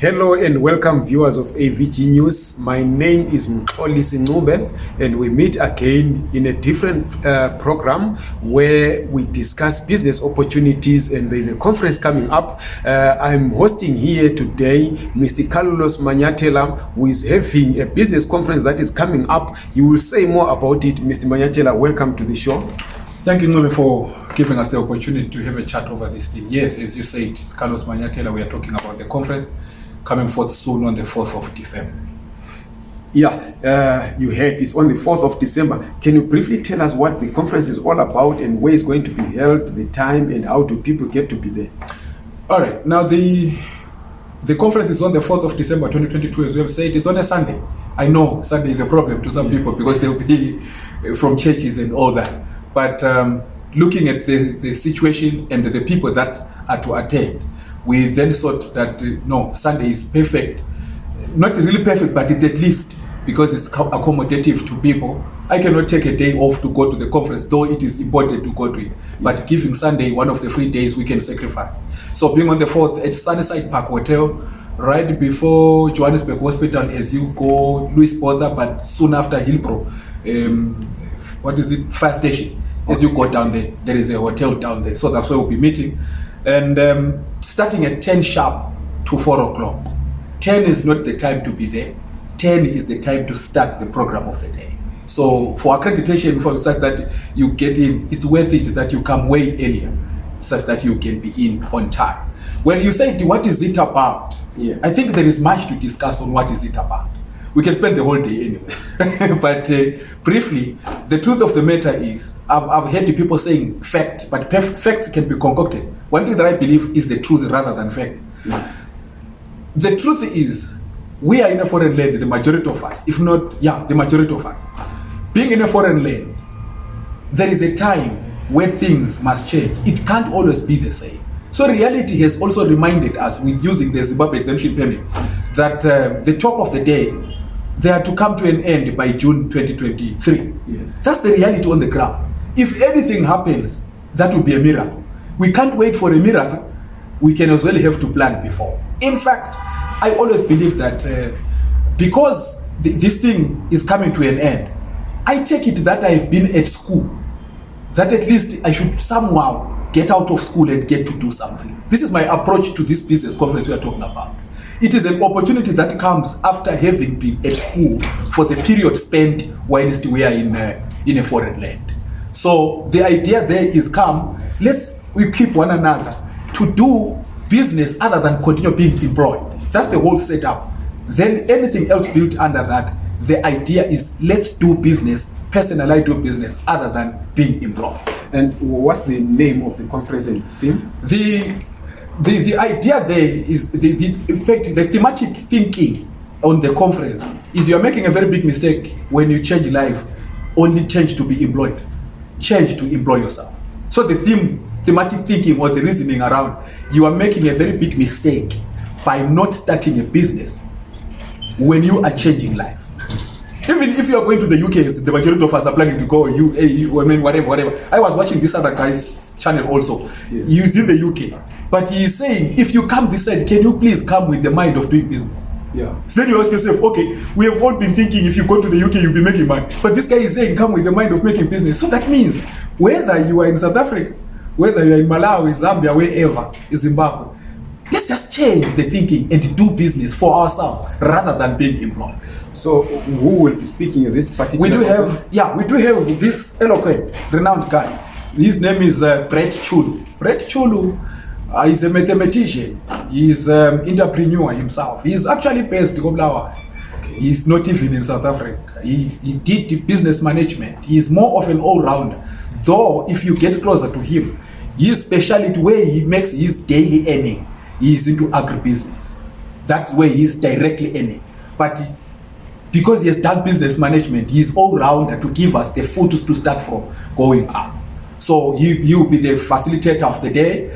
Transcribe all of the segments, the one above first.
Hello and welcome viewers of AVG News. My name is Mxolisi Ncube and we meet again in a different uh, program where we discuss business opportunities and there's a conference coming up. Uh, I'm hosting here today Mr. Carlos Manyatela who is having a business conference that is coming up. You will say more about it. Mr. Manyatela, welcome to the show. Thank you, Ncube, for giving us the opportunity to have a chat over this thing. Yes, as you said, it's Carlos Manyatela. We are talking about the conference coming forth soon on the 4th of December. Yeah, uh, you heard it's on the 4th of December. Can you briefly tell us what the conference is all about and where it's going to be held, the time, and how do people get to be there? All right, now the the conference is on the 4th of December 2022, as we have said, it's on a Sunday. I know Sunday is a problem to some people because they'll be from churches and all that. But um, looking at the, the situation and the people that are to attend, we then thought that uh, no, Sunday is perfect. Not really perfect, but it at least because it's co- accommodative to people. I cannot take a day off to go to the conference, though it is important to go to it. But giving Sunday one of the free days we can sacrifice. So being on the 4th at Sunnyside Park Hotel, right before Johannesburg Hospital as you go Louis Botha, but soon after Hillbrow, um, what is it, fire station. As you go down there, there is a hotel down there. So that's where we'll be meeting. And um, starting at 10 sharp to 4 o'clock. 10 is not the time to be there. 10 is the time to start the program of the day. So for accreditation, for such that you get in, it's worth it that you come way earlier, such that you can be in on time. When you say, what is it about? Yes. I think there is much to discuss on what is it about. We can spend the whole day anyway. but uh, briefly, the truth of the matter is, I've, I've heard people saying fact, but fact can be concocted. One thing that I believe is the truth rather than fact. The truth is, we are in a foreign land, the majority of us, if not, yeah, the majority of us. Being in a foreign land, there is a time where things must change. It can't always be the same. So reality has also reminded us with using the Zimbabwe exemption permit that uh, the talk of the day, they are to come to an end by June 2023. Yes. That's the reality on the ground. If anything happens, that would be a miracle. We can't wait for a miracle. We can as well have to plan before. In fact, I always believe that uh, because th- this thing is coming to an end, I take it that I've been at school, that at least I should somehow get out of school and get to do something. This is my approach to this business conference we are talking about. It is an opportunity that comes after having been at school for the period spent whilst we are in a, in a foreign land. So the idea there is come, let's we keep one another to do business other than continue being employed. That's the whole setup. Then anything else built under that, the idea is let's do business, personally do business other than being employed. And what's the name of the conference and theme? the the the idea there is the, the in fact the thematic thinking on the conference is you're making a very big mistake when you change life. Only change to be employed. Change to employ yourself. So the theme thematic thinking or the reasoning around you are making a very big mistake by not starting a business when you are changing life. Even if you are going to the UK, the majority of us are planning to go UAE, I mean, whatever, whatever. I was watching this other guy's channel also. Yes. He's in the UK, but he is saying, if you come this side, can you please come with the mind of doing business? Yeah. So then you ask yourself, okay, we have all been thinking if you go to the UK, you'll be making money. But this guy is saying, come with the mind of making business. So that means whether you are in South Africa, whether you are in Malawi, Zambia, wherever, in Zimbabwe, let's just change the thinking and do business for ourselves rather than being employed. So who will be speaking in this particular We do have, yeah, we do have this eloquent, renowned guy. His name is uh, Brett Chulu. Brett Chulu uh, is a mathematician. He's an entrepreneur himself. He's actually based in Kobulawa. He's not even in South Africa. He, he did business management. He's more of an all-rounder. Though, if you get closer to him, his specialty where he makes his daily earning is into agribusiness. That's where he's directly earning. But because he has done business management, he's all rounder to give us the foot to start from going up. So he, he will be the facilitator of the day.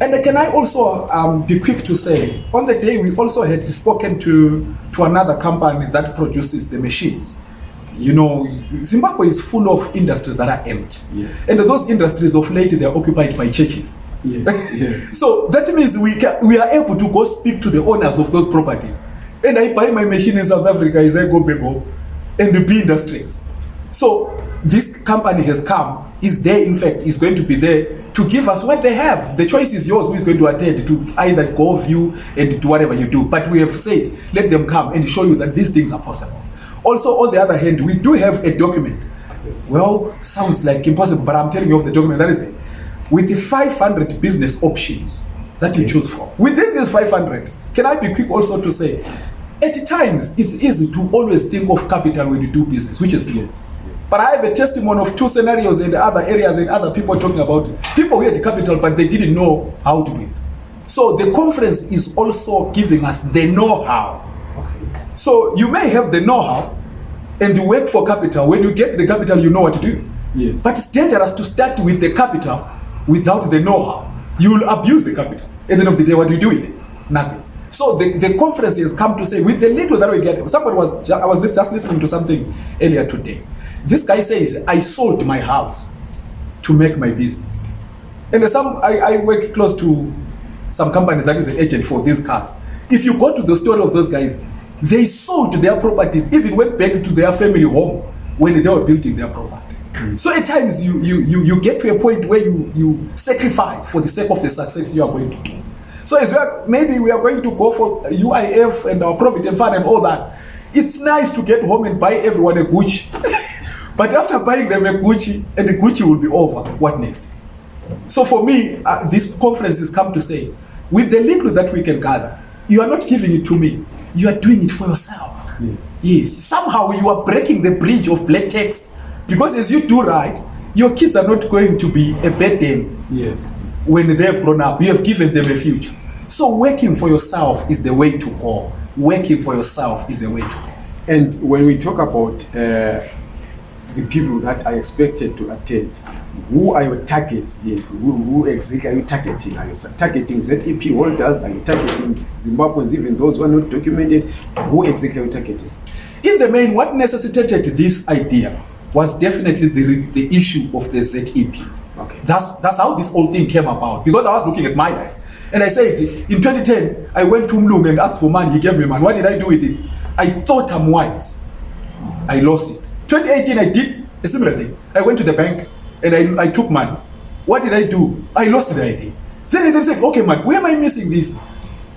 And can I also um, be quick to say, on the day we also had spoken to, to another company that produces the machines. You know, Zimbabwe is full of industries that are empty. Yes. And those industries of late, they are occupied by churches. Yes, yes. So that means we can, we are able to go speak to the owners of those properties. And I buy my machine in South Africa as I go back home and the B industries. So this company has come, is there in fact, is going to be there to give us what they have. The choice is yours who is going to attend to either go view and do whatever you do. But we have said, let them come and show you that these things are possible. Also, on the other hand, we do have a document. Well, sounds like impossible, but I'm telling you of the document that is there. With the 500 business options that you choose from. Within these 500, can I be quick also to say, at times it's easy to always think of capital when you do business, which is true. Yes. But I have a testimony of two scenarios in the other areas and other people talking about it. people who had capital but they didn't know how to do it. So the conference is also giving us the know-how. So you may have the know-how and you work for capital. When you get the capital, you know what to do. Yes. But it's dangerous to start with the capital without the know-how. You will abuse the capital. At the end of the day, what do you do with it? Nothing. So the, the conference has come to say, with the little that we get, somebody was, I was just listening to something earlier today. This guy says, I sold my house to make my business. And some, I, I work close to some company that is an agent for these cars. If you go to the story of those guys, they sold their properties, even went back to their family home when they were building their property. So at times you, you, you, you get to a point where you, you sacrifice for the sake of the success you are going to do. So as we are, maybe we are going to go for UIF and our Provident Fund and all that. It's nice to get home and buy everyone a Gucci. but after buying them a Gucci and the Gucci will be over, what next? So for me, uh, this conference has come to say, with the little that we can gather, you are not giving it to me. You are doing it for yourself. Yes. Yes. Somehow you are breaking the bridge of black tax because as you do right, your kids are not going to be a burden Yes. when they have grown up. You have given them a future. So working for yourself is the way to go. Working for yourself is the way to go. And when we talk about uh, the people that are expected to attend, who are your targets here? Who, who exactly are you targeting? Are you targeting ZEP holders? Are you targeting Zimbabweans, even those who are not documented? Who exactly are you targeting? In the main, what necessitated this idea was definitely the, the issue of the ZEP. Okay. That's, that's how this whole thing came about. Because I was looking at my life. And I said, in 2010, I went to Mlung and asked for money. He gave me money. What did I do with it? I thought I'm wise. I lost it. 2018, I did a similar thing. I went to the bank and I, I took money. What did I do? I lost the ID. Then I then said, okay, man, where am I missing this?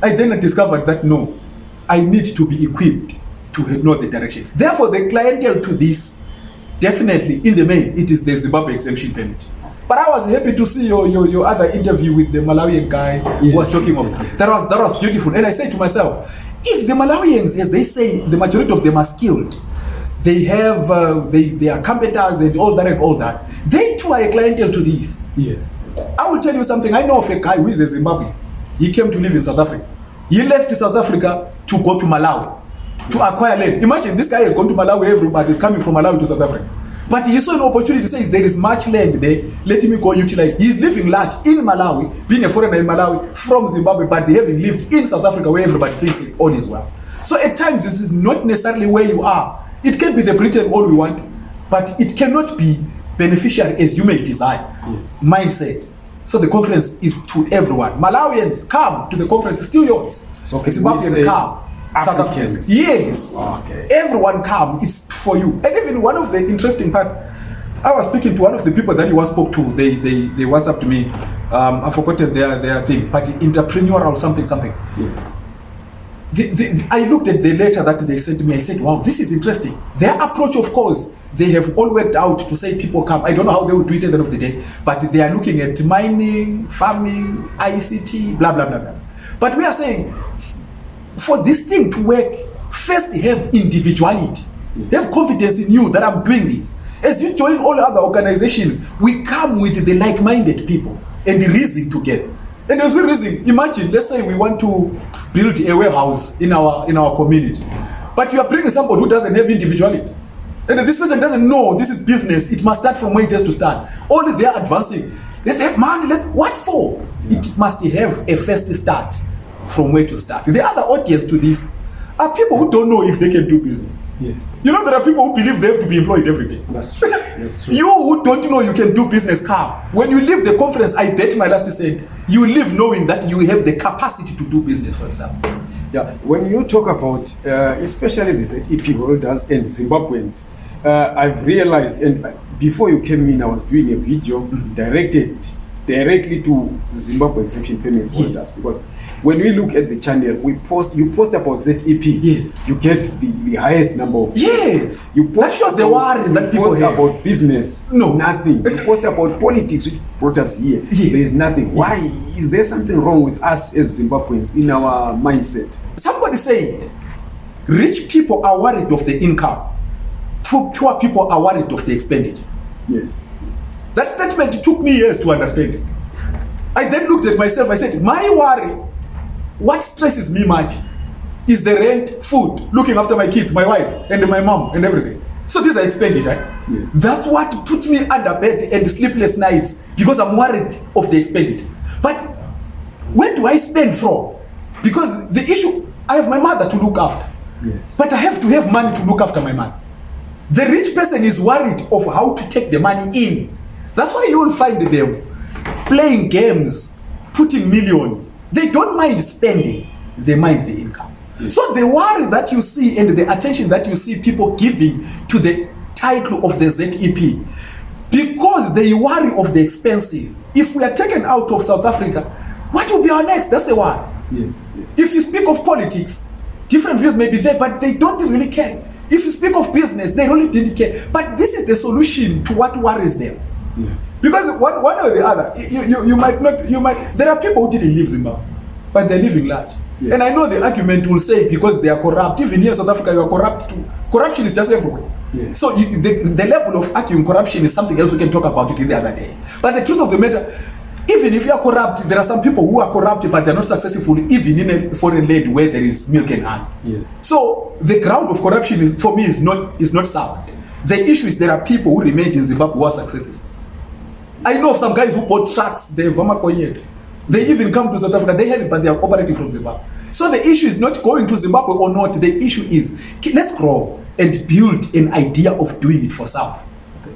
I then discovered that no, I need to be equipped to know the direction. Therefore, the clientele to this, definitely in the main, it is the Zimbabwe exemption permit. But I was happy to see your, your, your other interview with the Malawian guy who was talking yes, of yes, yes. that was that was beautiful. And I said to myself, if the Malawians, as they say, the majority of them are skilled, they have uh, they, they are competitors and all that and all that, they too are a clientele to these. Yes. I will tell you something. I know of a guy who is a Zimbabwean. He came to live in South Africa. He left South Africa to go to Malawi to acquire land. Imagine this guy has gone to Malawi. Everybody is coming from Malawi to South Africa. But he saw an opportunity. Says there is much land there. Let me go utilize. He's living large in Malawi, being a foreigner in Malawi from Zimbabwe, but having lived in South Africa where everybody thinks all is well. So at times this is not necessarily where you are. It can be the Britain all we want, but it cannot be beneficial as you may desire. Mindset. So the conference is to everyone. Malawians come to the conference. It's still yours. So can we Zimbabweans say come. South Africans? Africans. Yes. Okay. Everyone come. It's for you. And even one of the interesting part, I was speaking to one of the people that you once spoke to. They they they WhatsApp to me. Um, I've forgotten their their thing, but entrepreneurial something something. Yes. The, the, I looked at the letter that they sent me. I said, wow, this is interesting. Their approach, of course, they have all worked out to say people come. I don't know how they will do it at the end of the day, but they are looking at mining, farming, ICT, blah, blah, blah, blah. But we are saying, for this thing to work, first have individuality. Have confidence in you that I'm doing this. As you join all other organizations, we come with the like-minded people and the reason together. And as we reason, imagine, let's say we want to build a warehouse in our in our community, but you are bringing somebody who doesn't have individuality. And this person doesn't know this is business, it must start from where it has to start. Only they are advancing. Let's have money. Let's what for? It must have a first start from where to start. The other audience to this are people who don't know if they can do business. Yes. You know, there are people who believe they have to be employed every day. That's true. That's true. You who don't know you can do business, come. When you leave the conference, I bet my last cent, you leave knowing that you have the capacity to do business for yourself. Yeah, when you talk about uh, especially the ZEP holders and Zimbabweans, uh, I've realized, and before you came in, I was doing a video Mhm. directed directly to Zimbabwe exemption payments Yes. holders because when we look at the channel, we post you post about ZEP, Yes. you get the, the highest number of Yes. You That shows the worry that people post have. about business, No. nothing. You post about politics, which brought us here. Yes. There is nothing. Yes. Why is there something wrong with us as Zimbabweans in our mindset? Somebody said, rich people are worried of the income. Poor people are worried of the expenditure. Yes. That statement took me years to understand it. I then looked at myself, I said, my worry, what stresses me much is the rent, food, looking after my kids, my wife, and my mom, and everything. So these are expenditure. Yes. That's what put me under bed and sleepless nights because I'm worried of the expenditure. But where do I spend from? Because the issue, I have my mother to look after. Yes. But I have to have money to look after my man. The rich person is worried of how to take the money in. That's why you will find them playing games, putting millions. They don't mind spending, they mind the income. So the worry that you see and the attention that you see people giving to the title of the ZEP, because they worry of the expenses. If we are taken out of South Africa, what will be our next? That's the one. Yes. Yes. If you speak of politics, different views may be there, but they don't really care. If you speak of business, they really didn't care. But this is the solution to what worries them. yes. Because one, one or the other, you, you, you might not, you might, there are people who didn't leave Zimbabwe, but they're living large. Yeah. And I know the argument will say because they are corrupt, even here in South Africa, you are corrupt too. Corruption is just everywhere. Yeah. So you, the, the level of arguing corruption is something else we can talk about it the other day. But the truth of the matter, even if you are corrupt, there are some people who are corrupt, but they're not successful even in a foreign land where there is milk and honey. Yes. So the ground of corruption is, for me is not is not sound. The issue is there are people who remained in Zimbabwe who are successful. I know of some guys who bought trucks, they have yet. They even come to South Africa, they have it, but they are operating from Zimbabwe. So the issue is not going to Zimbabwe or not. The issue is let's grow and build an idea of doing it for South.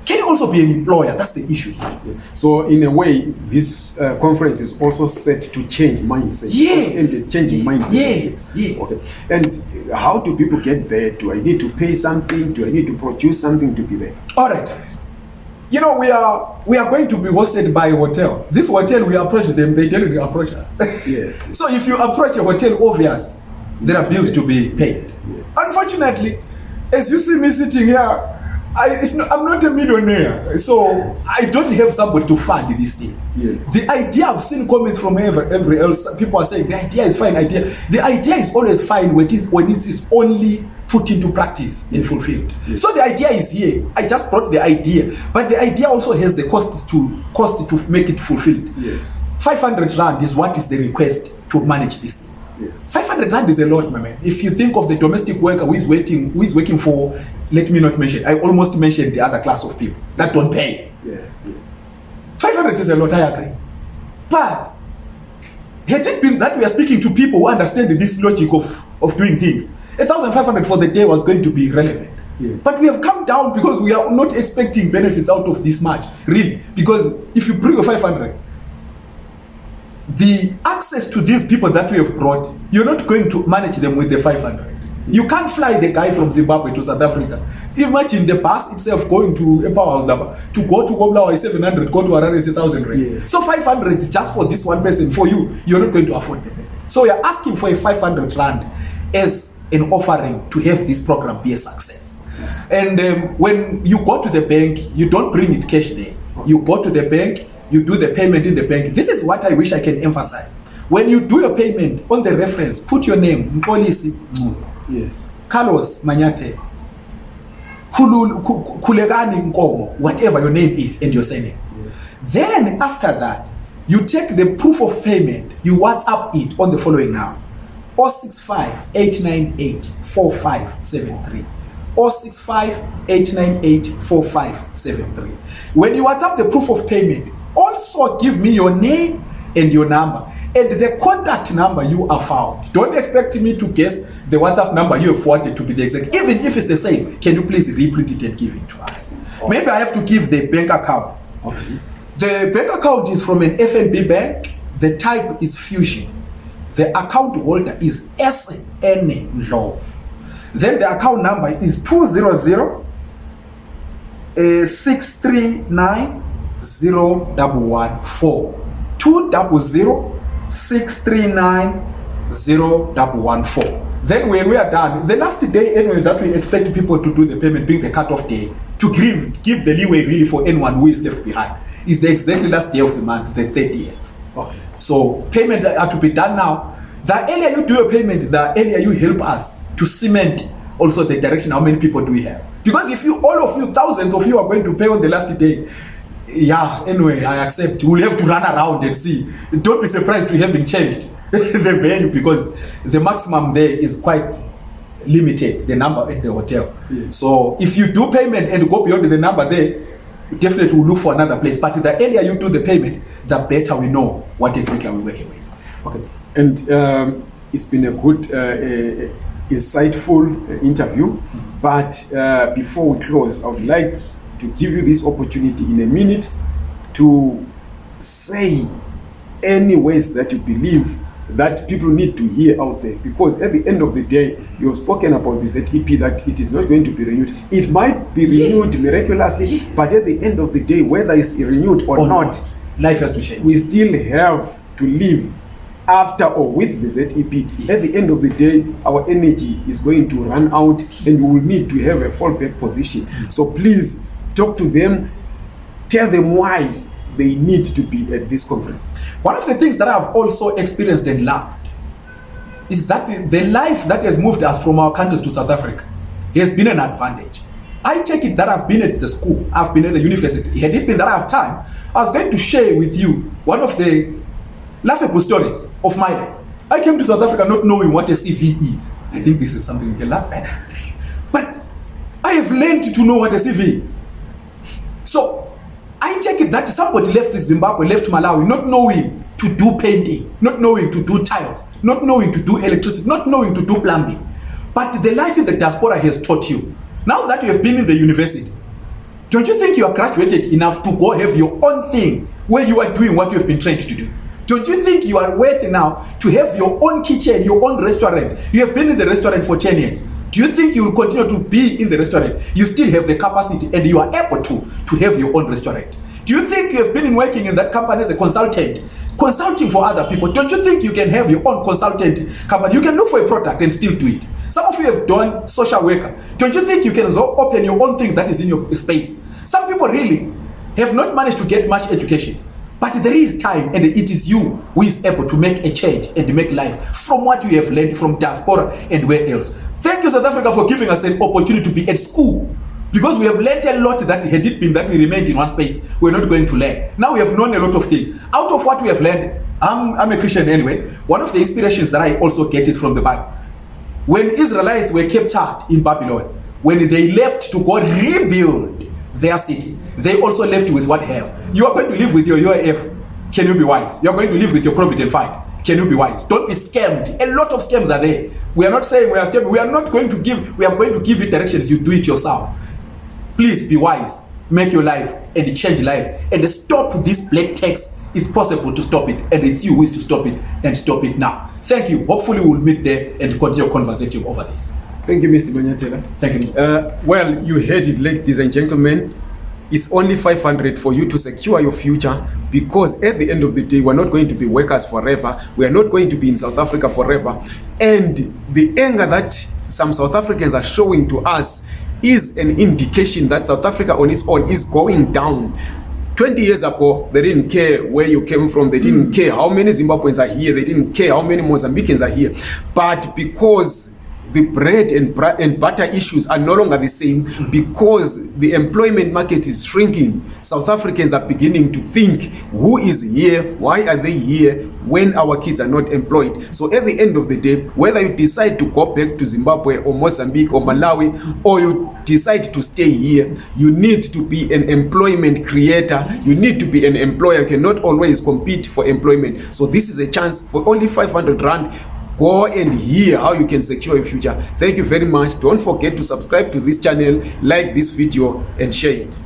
Can you also be an employer? That's the issue here. Yes. So in a way, this uh, conference is also set to change mindset. Yes. And changing mindset. Yes, yes. Okay. And how do people get there? Do I need to pay something? Do I need to produce something to be there? All right. You know, we are we are going to be hosted by a hotel. This hotel, we approach them, they tell you to approach us. Yes. so if you approach a hotel, obvious, there are bills to be paid. Yes. Unfortunately, as you see me sitting here, I, it's not, I'm not a millionaire, so I don't have somebody to fund this thing. Yes. The idea I've seen comments from every, every else. People are saying the idea is fine. Idea. The idea is always fine when it is when it is only put into practice and fulfilled. Yes. So the idea is here. I just brought the idea, but the idea also has the cost to cost to make it fulfilled. Yes. 500 rand is what is the request to manage this thing. Yes. 500 rand is a lot, my man. If you think of the domestic worker who is waiting, who is working for, let me not mention, I almost mentioned the other class of people that don't pay. Yes. yes. 500 is a lot, I agree. But had it been that we are speaking to people who understand this logic of, of doing things, 1,500 for the day was going to be relevant. Yeah. But we have come down because we are not expecting benefits out of this much, really. Because if you bring a 500, the access to these people that we have brought, you're not going to manage them with the 500. You can't fly the guy from Zimbabwe to South Africa. Imagine the bus itself going to a powerhouse number. To go to Koblawa is 700, go to Harare is 1,000 rand. Yes. So 500 just for this one person, for you, you're not going to afford the person. So you're asking for a 500 rand as an offering to have this program be a success. And um, when you go to the bank, you don't bring it cash there. You go to the bank, you do the payment in the bank. This is what I wish I can emphasize. When you do your payment on the reference, put your name, Mxolisi Ncube, Yes. Carlos Khu- Khulekani Nkomo, whatever your name is and your surname. Yes. Then after that, you take the proof of payment, you WhatsApp it on the following now. 065 898 4573. 065 898 4573. When you WhatsApp the proof of payment, also give me your name and your number. And the contact number you are found. Don't expect me to guess the WhatsApp number you have forwarded to be the exact. Even if it's the same, can you please reprint it and give it to us? Maybe I have to give the bank account. Okay. The bank account is from an FNB bank. The type is Fusion. The account holder is SN Ndlovu. Then the account number is 200 uh, 639 0114. 200 639 0114. Then when we are done, the last day anyway that we expect people to do the payment being the cut-off day to give give the leeway really for anyone who is left behind is the exactly last day of the month, the 30th. Okay. So payment are to be done now. The earlier you do your payment, the earlier you help us to cement also the direction. How many people do we have? Because if you, all of you, thousands of you are going to pay on the last day, yeah. Anyway, I accept. We'll have to run around and see. Don't be surprised to having changed the venue because the maximum there is quite limited. The number at the hotel. Yeah. So if you do payment and go beyond the number there, definitely we'll look for another place. But the earlier you do the payment, the better we know what exactly we're working with. Okay. And um, it's been a good, uh, uh, insightful interview. But uh, before we close, I would like to give you this opportunity in a minute to say any ways that you believe that people need to hear out there because at the end of the day you have spoken about this ZEP that it is not going to be renewed it might be renewed Yes. miraculously Yes. but at the end of the day whether it's renewed or, Or not Life has to change. we still have to live after or with the ZEP. Yes. At the end of the day, our energy is going to run out and we will need to have a fallback position. So please talk to them, tell them why they need to be at this conference. One of the things that I've also experienced and loved is that the- life that has moved us from our countries to South Africa has been an advantage. I take it that I've been at the school, I've been at the university. Had it been that I have time, I was going to share with you one of the laughable stories of my life. I came to South Africa not knowing what a CV is. I think this is something we can laugh at. But I have learned to know what a CV is. So I take it that somebody left Zimbabwe, left Malawi, not knowing to do painting, not knowing to do tiles, not knowing to do electricity, not knowing to do plumbing. But the life in the diaspora has taught you. Now that you have been in the university, don't you think you are graduated enough to go have your own thing where you are doing what you have been trained to do? Don't you think you are worthy now to have your own kitchen, your own restaurant? You have been in the restaurant for 10 years. Do you think you will continue to be in the restaurant? You still have the capacity and you are able to, to have your own restaurant. Do you think you have been working in that company as a consultant, consulting for other people? Don't you think you can have your own consultant company? You can look for a product and still do it. Some of you have done social worker. Don't you think you can so open your own thing that is in your space? Some people really have not managed to get much education. But there is time, and it is you who is able to make a change and make life from what you have learned from diaspora and where else. Thank you, South Africa, for giving us an opportunity to be at school. Because we have learned a lot that had it been that we remained in one space, we're not going to learn. Now we have known a lot of things. Out of what we have learned, I'm, I'm a Christian anyway. One of the inspirations that I also get is from the Bible. When Israelites were captured in Babylon, when they left to go rebuild their city, they also left you with what have. You are going to live with your UIF. Can you be wise? You are going to live with your Provident Fund. Can you be wise? Don't be scammed. A lot of scams are there. We are not saying we are scammed. We are not going to give, we are going to give you directions. You do it yourself. Please be wise. Make your life and change life. And stop this black tax. It's possible to stop it. And it's you who is to stop it and stop it now. Thank you. Hopefully we'll meet there and continue conversating over this. Thank you, Mr. Manyatela. Thank you. Uh, well, you heard it, ladies and gentlemen. It's only 500 for you to secure your future because at the end of the day, we're not going to be workers forever. We are not going to be in South Africa forever. And the anger that some South Africans are showing to us is an indication that South Africa on its own is going down. 20 years ago, they didn't care where you came from. They didn't care how many Zimbabweans are here. They didn't care how many Mozambicans are here. But because the bread and, and butter issues are no longer the same because the employment market is shrinking. South Africans are beginning to think who is here, why are they here when our kids are not employed. So at the end of the day, whether you decide to go back to Zimbabwe or Mozambique or Malawi or you decide to stay here, you need to be an employment creator. You need to be an employer. You cannot always compete for employment. So this is a chance for only 500 rand go and hear how you can secure your future. Thank you very much. Don't forget to subscribe to this channel like this video and share it